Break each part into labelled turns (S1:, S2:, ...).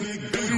S1: big, big.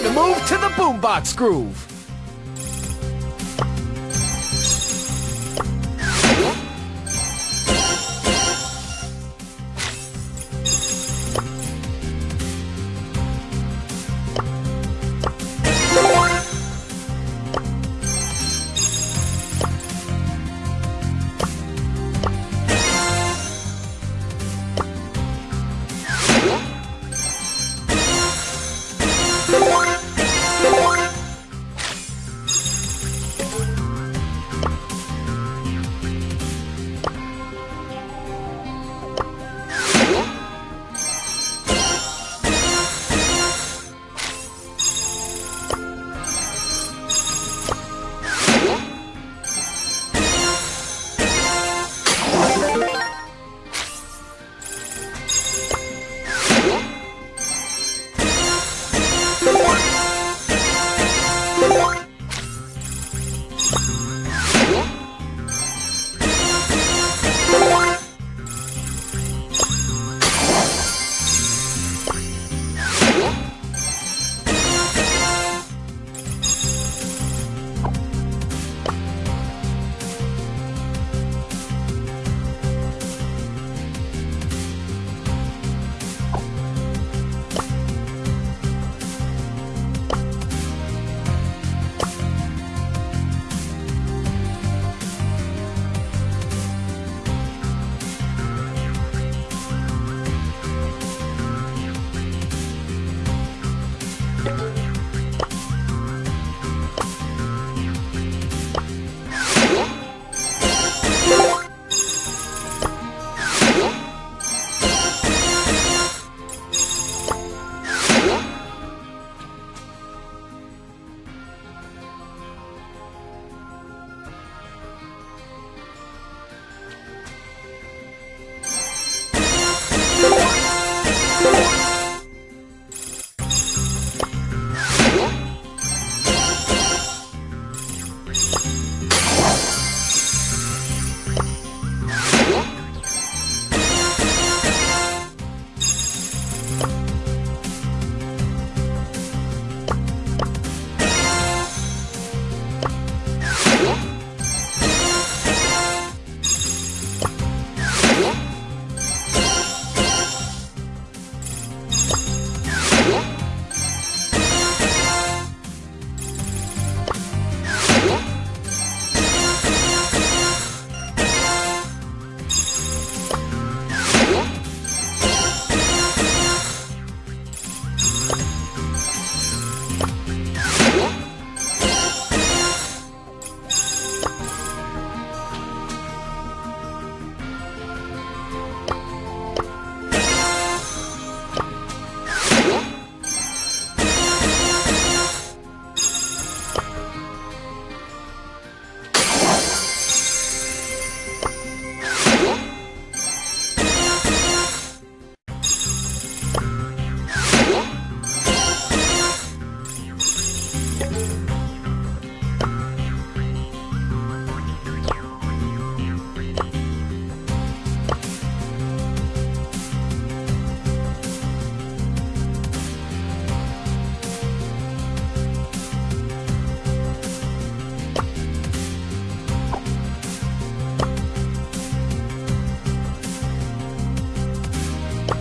S1: Time to move to the boombox groove.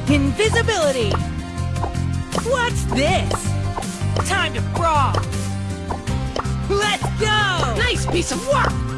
S2: Invisibility! What's this? Time to brawl! Let's go!
S3: Nice piece of work!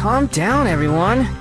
S1: Calm down, everyone.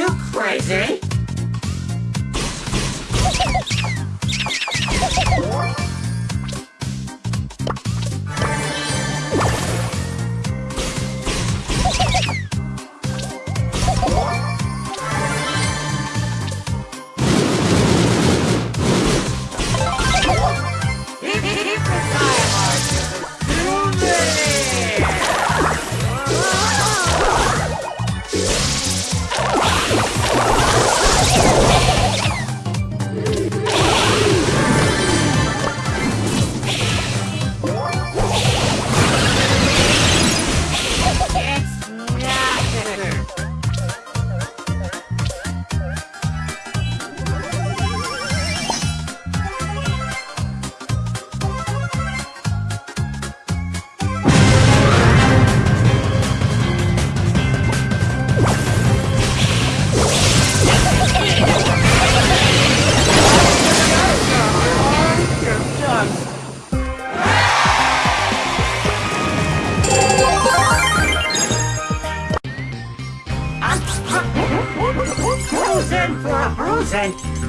S3: You crazy? Frozen.